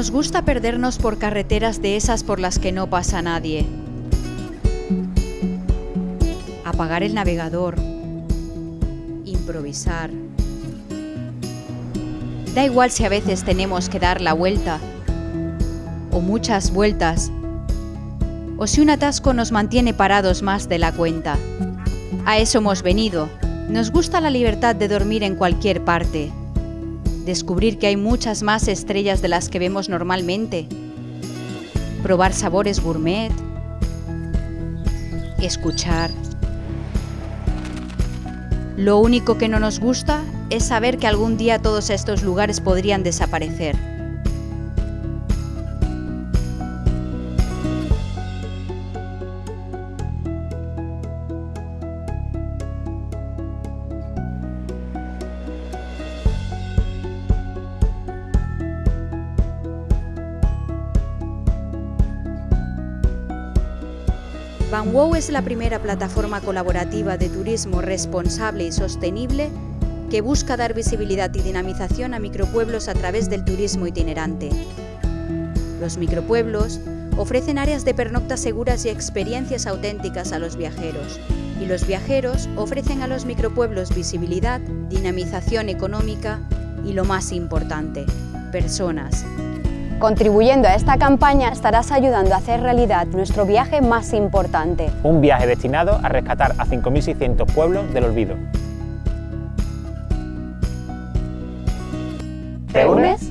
Nos gusta perdernos por carreteras de esas por las que no pasa nadie. Apagar el navegador. Improvisar. Da igual si a veces tenemos que dar la vuelta. O muchas vueltas. O si un atasco nos mantiene parados más de la cuenta. A eso hemos venido. Nos gusta la libertad de dormir en cualquier parte descubrir que hay muchas más estrellas de las que vemos normalmente, probar sabores gourmet, escuchar. Lo único que no nos gusta es saber que algún día todos estos lugares podrían desaparecer. VanWow es la primera plataforma colaborativa de turismo responsable y sostenible que busca dar visibilidad y dinamización a micropueblos a través del turismo itinerante. Los micropueblos ofrecen áreas de pernocta seguras y experiencias auténticas a los viajeros, y los viajeros ofrecen a los micropueblos visibilidad, dinamización económica y, lo más importante, personas, Contribuyendo a esta campaña estarás ayudando a hacer realidad nuestro viaje más importante. Un viaje destinado a rescatar a 5.600 pueblos del olvido. ¿Te unes?